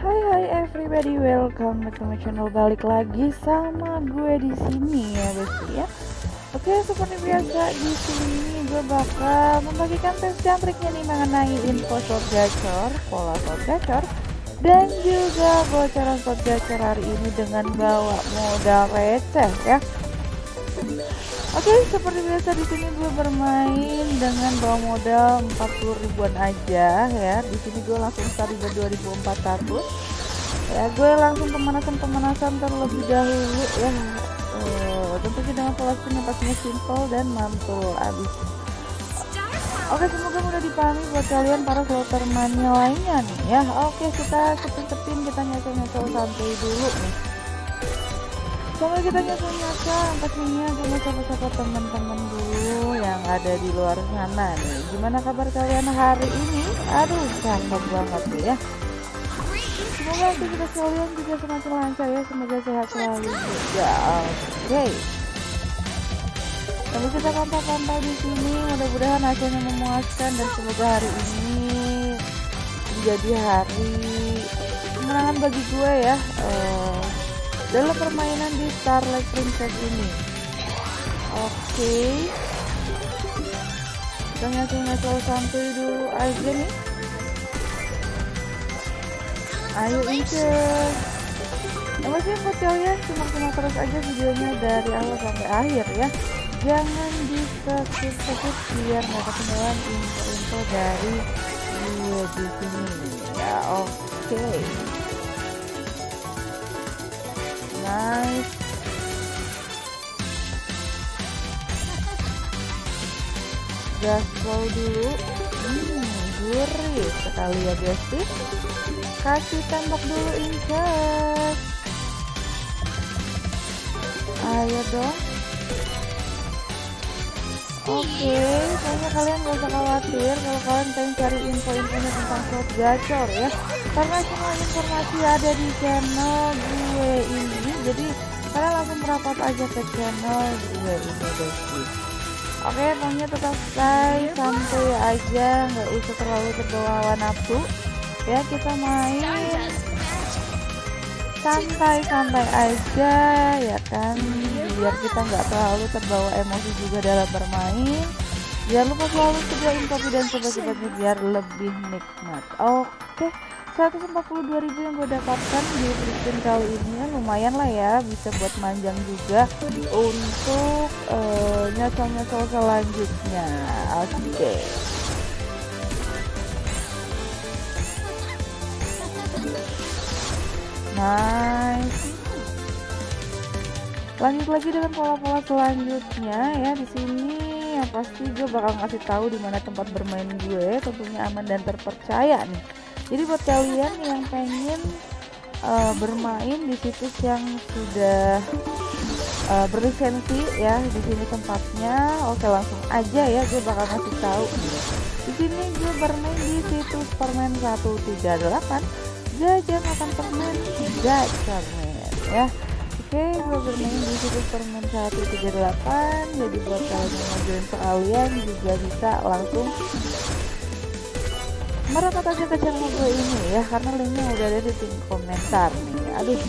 Hai hai everybody, welcome back to my channel. Balik lagi sama gue di sini ya guys ya. Oke, seperti biasa di sini gue bakal membagikan tes dan triknya nih mengenai info slot gacor, pola slot gacor, dan juga bocoran slot gacor hari ini dengan bawa modal receh ya. Oke, seperti biasa di sini gue bermain dengan bawa modal 40 ribuan aja ya. Di sini gue langsung start di 2400. Ya, gue langsung pemanasan-pemanasan terlebih dahulu ya. Uh, tentunya dengan pola spin yang pastinya simple dan mantul abis. Oke, semoga mudah dipahami buat kalian para slotter lainnya nih ya. Oke, kita sepin-sepin kita nyocol-nyocol santai dulu nih. Sama kita nyata-nyata pastinya sama siapa-siapa teman-teman dulu yang ada di luar sana nih. Gimana kabar kalian hari ini? Aduh, cakep banget nih ya. Semoga aktivitas kalian juga semakin lancar ya. Semoga sehat selalu juga. Oke. Lalu kita pantau-pantau di sini. Mudah-mudahan hasilnya memuaskan dan semoga hari ini menjadi hari kemenangan bagi gue ya. Uh, dalam permainan di Starlight Princess ini. Oke. Okay. kita ngasih-ngasih santuy dulu aja nih. Ayo incus ya masih buat simak-simak terus aja videonya dari awal sampai akhir ya. Jangan di skip biar nggak ketinggalan info-info dari video di sini. Ya oke. okay. Gaspol dulu. Hmm, gurih sekali ya guys sih kasih tembak dulu incas ayo dong. Oke, okay, kayaknya kalian gak usah khawatir kalau kalian pengen cari info-infonya tentang slot gacor ya. Karena semua informasi ada di channel gue ini Jadi kalian langsung merapat aja ke channel gue ini guys Oke, okay, pokoknya tetap stay santai aja, nggak usah terlalu terbawa nafsu. Ya, kita main. Santai-santai aja ya kan? Biar kita nggak terlalu terbawa emosi juga dalam bermain. Jangan lupa selalu sediain kopi dan sobat-sobatnya biar lebih nikmat. Oke 142.000 yang gue dapatkan di spin kali ini ya lumayan lah ya bisa buat manjang juga untuk uh, nyocol-nyocol selanjutnya. Oke. Okay. nice. Lanjut lagi dengan pola-pola selanjutnya ya di sini yang pasti gue bakal ngasih tahu di mana tempat bermain gue tentunya aman dan terpercaya nih jadi buat kalian yang pengen uh, bermain di situs yang sudah uh, berlisensi ya di sini tempatnya oke langsung aja ya gue bakal ngasih tahu. Di sini gue bermain di situs permen 138 jajan makan permen gacor men ya. Oke gue bermain di situs permen 138 jadi buat kalian yang mau join sekalian juga bisa langsung merapat aja ke channel gue ini ya karena linknya udah ada di tim komentar nih. Aduh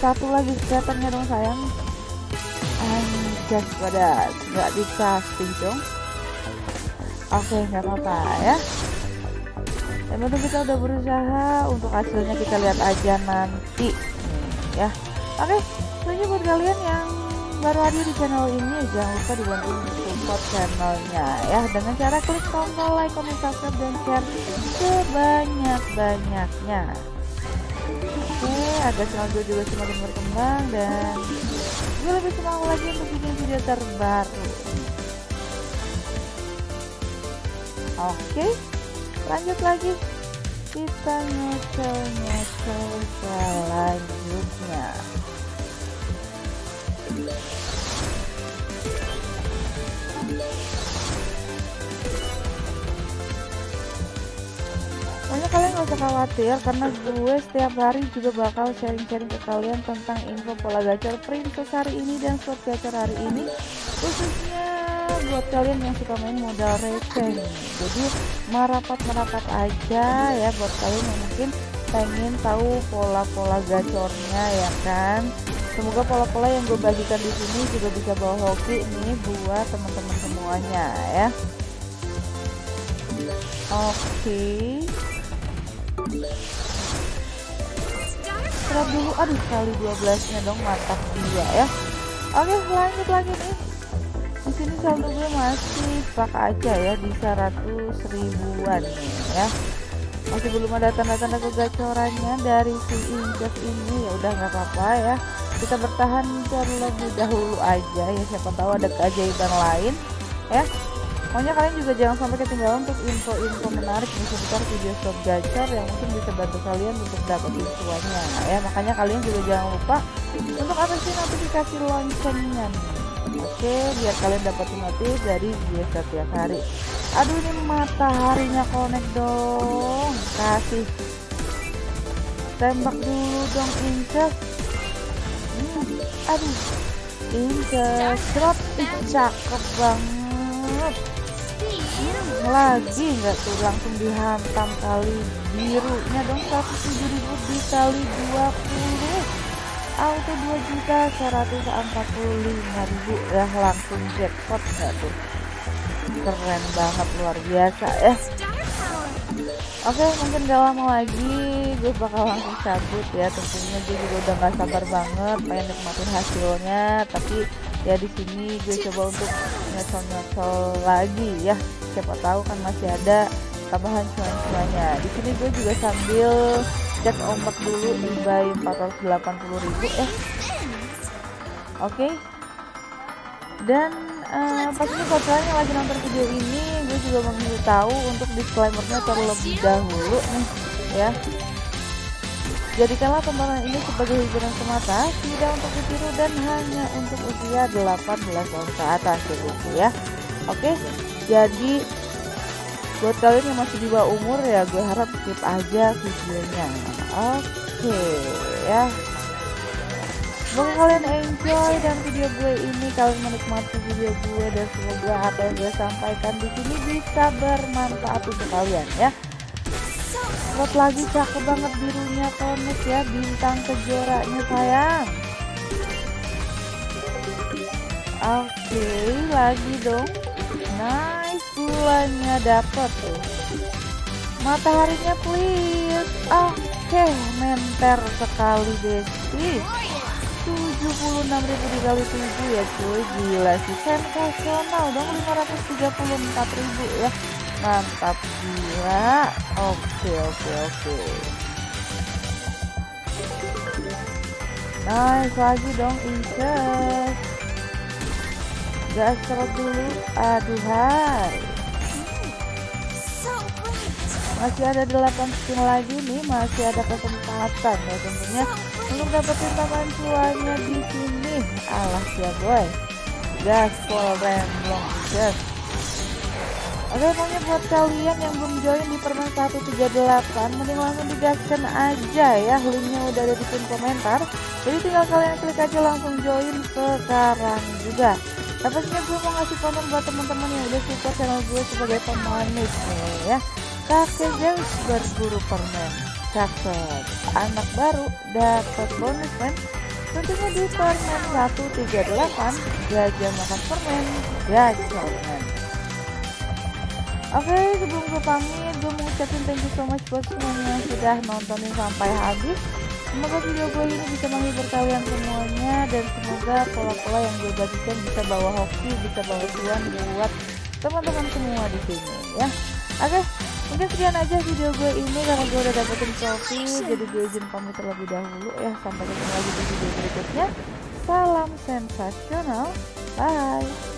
satu lagi scaternya dong sayang. Anjas pada nggak dikasih dong. Oke nggak apa-apa ya. Yang penting kita udah berusaha untuk hasilnya kita lihat aja nanti nih, ya. Oke selanjutnya buat kalian yang baru hadir di channel ini jangan lupa dibantu support channelnya ya. Dengan cara klik tombol like, comment, subscribe dan share sebanyak-banyaknya. Oke agar channel gue juga semakin berkembang dan gue lebih semangat lagi untuk bikin video terbaru. Oke lanjut lagi. Kita nyocol-nyocol selanjutnya Pokoknya kalian gak usah khawatir karena gue setiap hari juga bakal sharing-sharing ke kalian tentang info pola gacor princess hari ini dan slot gacor hari ini khususnya buat kalian yang suka main modal receh jadi merapat-merapat aja ya buat kalian yang mungkin pengen tahu pola-pola gacornya ya kan semoga pola-pola yang gue bagikan di sini juga bisa bawa hoki nih buat teman-teman semuanya ya. Oke. Okay. dulu aduh kali 12 nya dong mantap dia ya. Oke lanjut lagi nih. Di sini saldo gue masih stuck aja ya di 100 ribuan nih ya. Masih belum ada tanda-tanda kegacorannya dari si Injek ini. Ya udah nggak apa-apa ya kita bertahan terlebih dahulu aja ya siapa tahu ada keajaiban lain ya. Pokoknya kalian juga jangan sampai ketinggalan untuk info-info menarik di seputar video stop gacor yang mungkin bisa bantu kalian untuk dapetin semuanya ya. Makanya kalian juga jangan lupa untuk aktifin notifikasi loncengnya oke biar kalian dapat notif dari video setiap hari. Aduh ini mataharinya connect dong. Kasih. Tembak dulu dong hmm, aduh. Incest drop ih cakep banget. Hmm, lagi nggak tuh langsung dihantam kali birunya dong 107.000 dikali 20 auto 2 juta 145 ribu. Ya langsung jackpot nggak tuh? Keren banget luar biasa. Ya Oke mungkin gak lama lagi gue bakal langsung cabut ya tentunya gue juga udah gak sabar banget pengen nikmatin hasilnya tapi ya di sini gue coba untuk nyocol-nyocol lagi ya. Siapa tahu kan masih ada tambahan cuan-cuannya. Di sini gue juga sambil cek ombak dulu di buy 480.000 eh. Oke. Okay. dan uh, pastinya buat kalian yang lagi nonton video ini juga tahu untuk disclaimernya terlebih dahulu nih ya. Jadikanlah tontonan ini sebagai hiburan semata, tidak untuk ditiru dan hanya untuk usia 18 tahun ke atas ya. Oke, jadi buat kalian yang masih di bawah umur ya gue harap skip aja videonya. Oke ya Semoga kalian enjoy dan video gue ini kalian menikmati video gue dan semoga apa yang gue sampaikan di sini bisa bermanfaat untuk kalian ya. Buat lagi cakep banget birunya konek ya bintang kejoranya sayang. Oke okay, lagi dong. Nice bulannya dapet tuh. Mataharinya please. Oke, okay, menter sekali Desi. 76.000 dikali 7 ya cuy. Gila sih. Sensasional dong 534.000 ya. Mantap gila. Oke oke oke. Nice lagi dong incest gas serot dulu. Aduhai masih ada 8 spin lagi nih masih ada kesempatan ya tentunya untuk dapetin cuannya di sini. Alah ya boy. Gas full remblong. Gas. Oke pokoknya buat kalian yang belum join di permen 138 Mending langsung digaskan aja ya. Linknya udah ada di pin komentar. Jadi tinggal kalian klik aja langsung join sekarang juga. Tapi pastinya gue mau ngasih konten buat teman-teman yang udah support channel gue sebagai pemanis nih ya. Kakek Zeus berburu permen. Cakep. Anak baru dapat bonus men. Tentunya di permen 138 gajah makan permen gajah men. Oke okay, sebelum gue pamit gue mau ucapin thank you so much buat semuanya yang sudah nontonin sampai habis Semoga video gue ini bisa menghibur kalian semuanya dan semoga pola-pola yang gue bagikan bisa bawa hoki, bisa bawa cuan buat teman-teman semua di sini ya. Oke, mungkin sekian aja video gue ini karena gue udah dapetin trofi, jadi gue izin pamit terlebih dahulu ya. Sampai ketemu lagi di video berikutnya. Salam sensasional, bye.